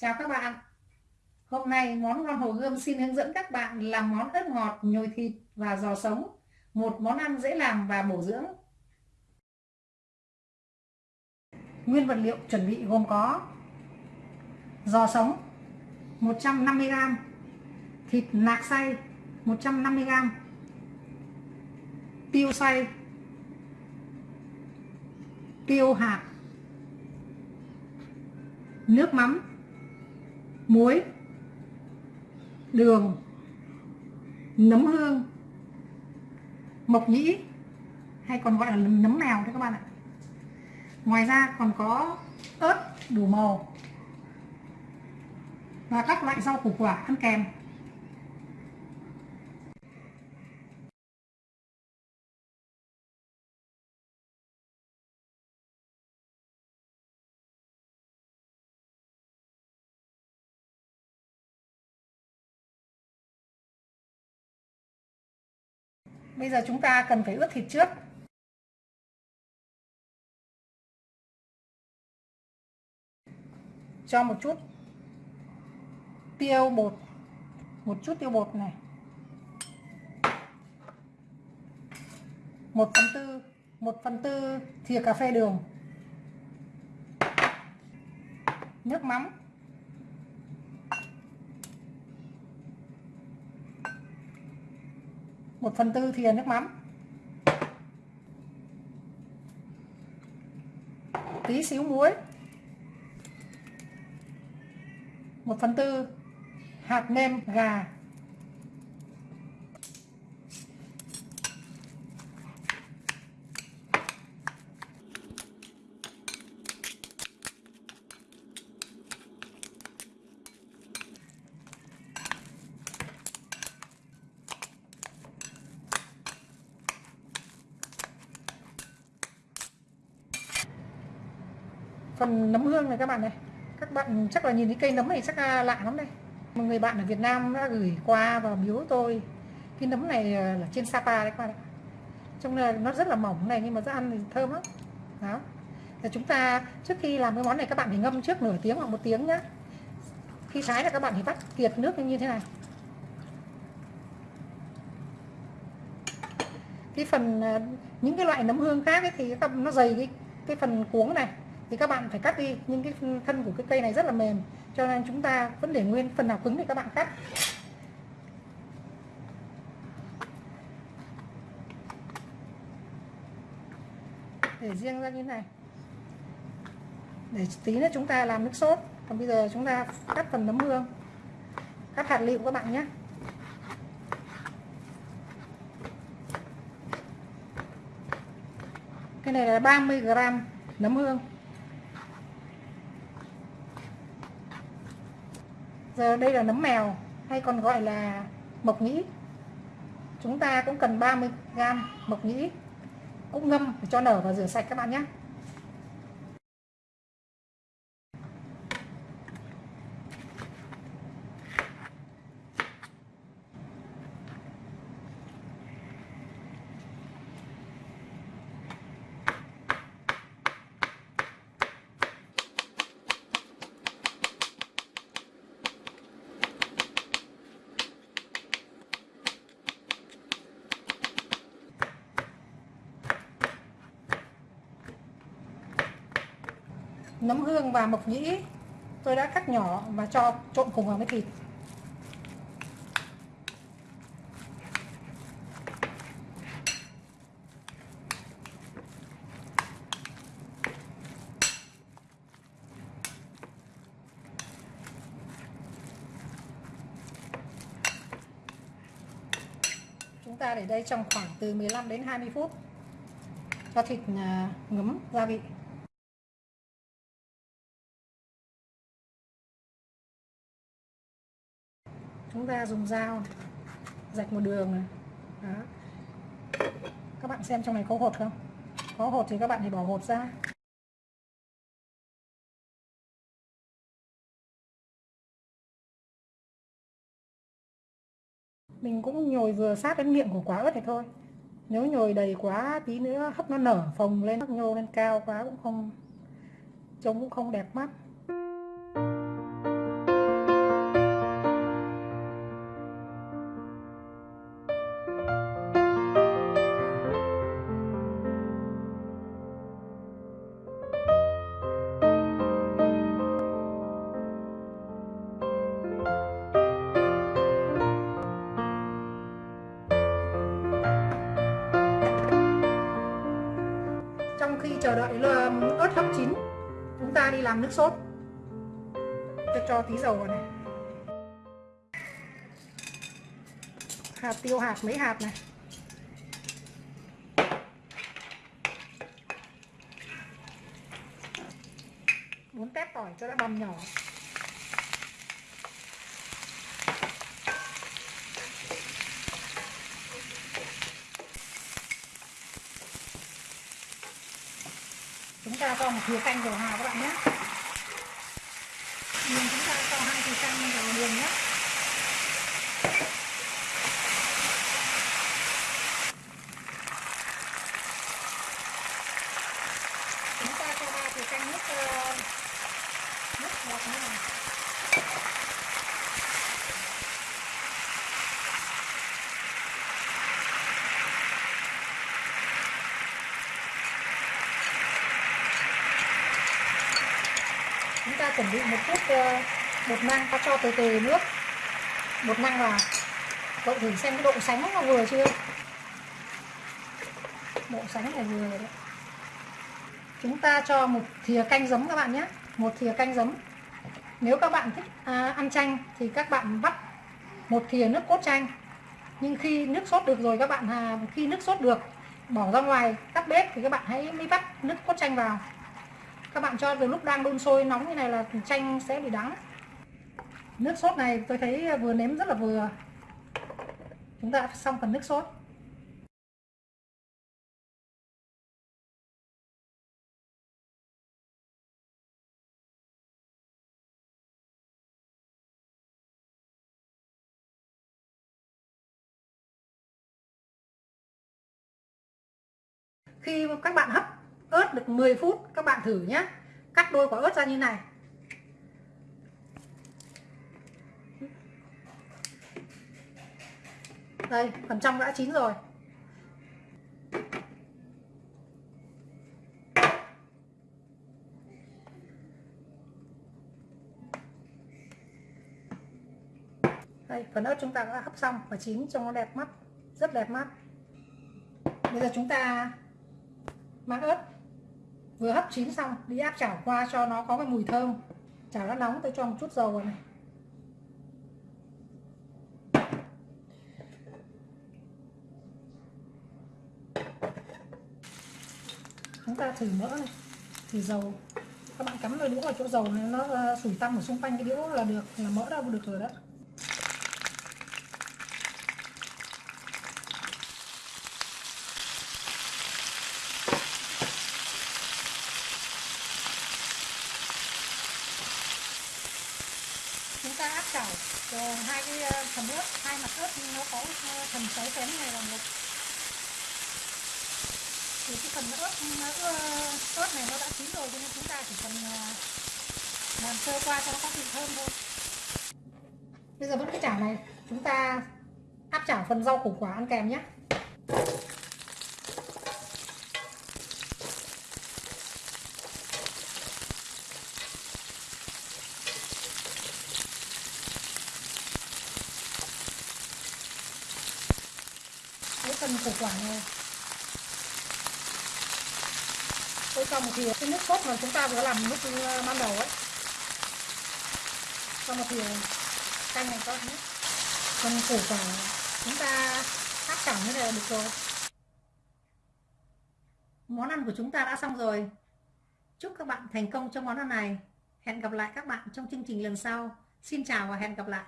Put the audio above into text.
Chào các bạn. Hôm nay món ngon Hồ Gươm xin hướng dẫn các bạn làm món ớt ngọt, nhồi thịt và giò sống. Một món ăn dễ làm và bổ dưỡng. Nguyên vật liệu chuẩn bị gồm có Giò sống 150g Thịt nạc xay 150g Tiêu xay Tiêu hạt Nước mắm muối, đường, nấm hương, mộc nhĩ, hay còn gọi là nấm mèo đấy các bạn ạ. Ngoài ra còn có ớt, đủ màu và các loại rau củ quả ăn kèm. Bây giờ chúng ta cần phải ướp thịt trước. Cho một chút tiêu bột, một chút tiêu bột này. một phần tư một phần tư thìa cà phê đường nước mắm 1 phần tư thìa nước mắm. Tí xíu muối. 1 phần tư hạt nêm gà. Phần nấm hương này các bạn này. Các bạn chắc là nhìn thấy cây nấm này chắc là lạ lắm đây. Một người bạn ở Việt Nam đã gửi qua và biếu tôi. Cái nấm này à, là trên Sapa đấy các bạn ạ. Trông là nó rất là mỏng này, nhưng mà rất ăn thì thơm lắm. Đó. Thì chúng ta, trước khi làm cái món này, các bạn phải ngâm trước nửa tiếng hoặc một tiếng nhá. Khi thái là các bạn phải bắt kiệt nước như thế này. Cái phần à, những cái loại nấm hương khác ấy thì nó dày cái cái phần cuống này thì các bạn phải cắt đi. Nhưng cái thân của cái cây này rất là mềm. Cho nên chúng ta vẫn để nguyên phần nào cứng thì các bạn cắt. Để riêng ra như thế này. Để tí nữa chúng ta làm nước sốt. Còn bây giờ chúng ta cắt phần nấm hương cắt hạt lựu các bạn nhé. Cái này là 30 gram nấm hương giờ đây là nấm mèo, hay còn gọi là mộc nhĩ. Chúng ta cũng cần 30 g mộc nhĩ cũng ngâm để cho nở và rửa sạch các bạn nhé. Nấm hương và mộc nhĩ. Tôi đã cắt nhỏ và cho trộn cùng vào với thịt. Chúng ta để đây trong khoảng từ 15 đến 20 phút. Cho thịt à, ngấm gia vị. Chúng ta dùng dao rạch một đường này. Đó. Các bạn xem trong này có hột không? Có hột thì các bạn thì bỏ hột ra. Mình cũng nhồi vừa sát đến miệng của quả ớt này thôi. Nếu nhồi đầy quá, tí nữa hấp nó nở phồng lên hấp nhô lên cao quá cũng không, trông cũng không đẹp mắt. đợi ớt hấp chín. Chúng ta đi làm nước sốt. Cho cho tí dầu vào này. Hạt, tiêu hạt, mấy hạt này. Bốn tép tỏi cho đã băm nhỏ. Chúng ta cho một thìa canh dầu hào các bạn nhé. Nhưng chúng ta cho hai thìa canh dầu đường nhé chúng ta cho ba thìa canh nước ờ, nước ngọt như này chúng ta chuẩn bị một chút ờ, bột năng ta cho từ từ nước. Bột năng vào cậu thử xem cái độ sánh nó vừa chưa? Độ sánh này vừa đấy. Chúng ta cho một thìa canh giấm các bạn nhé. Một thìa canh giấm. Nếu các bạn thích à, ăn chanh thì các bạn vắt một thìa nước cốt chanh. Nhưng khi nước sốt được rồi các bạn à, khi nước sốt được bỏ ra ngoài tắt bếp thì các bạn hãy mới vắt nước cốt chanh vào các bạn cho từ lúc đang đun sôi nóng như này là chanh sẽ bị đắng. Nước sốt này tôi thấy vừa nếm rất là vừa. Chúng ta xong phần nước sốt. Khi các bạn hấp ớt được 10 phút, các bạn thử nhé cắt đôi quả ớt ra như này. Đây, phần trong đã chín rồi. Đây, phần ớt chúng ta đã hấp xong và chín, trông nó đẹp mắt, rất đẹp mắt. Bây giờ chúng ta mang ớt vừa hấp chín xong, đi áp chảo qua cho nó có cái mùi thơm. Chảo đã nóng, tôi cho một chút dầu vào này. Chúng ta thử mỡ này, thử dầu. Các bạn cắm đôi đũa vào chỗ dầu này, nó à, sủi tăm ở xung quanh cái đũa là được, là mỡ đã được rồi đó chúng ta áp chảo rồi hai cái ờ, phần ớt hai mặt ớt nó có ờ, phần sấy kém này là một thì cái phần ớt ờ, ớt này nó đã chín rồi cho nên chúng ta chỉ cần ờ, làm sơ qua cho nó có vị thơm thôi. Bây giờ vẫn cái chảo này chúng ta áp chảo phần rau củ quả ăn kèm nhé. Phần củ quả này. Tôi cho một thìa cái nước sốt mà chúng ta vừa làm lúc ừ, ban đầu ấy. Cho một thìa canh này con nhé phần củ quả chúng ta áp chảo như này là được rồi. Món ăn của chúng ta đã xong rồi. Chúc các bạn thành công trong món ăn này. Hẹn gặp lại các bạn trong chương trình lần sau. Xin chào và hẹn gặp lại.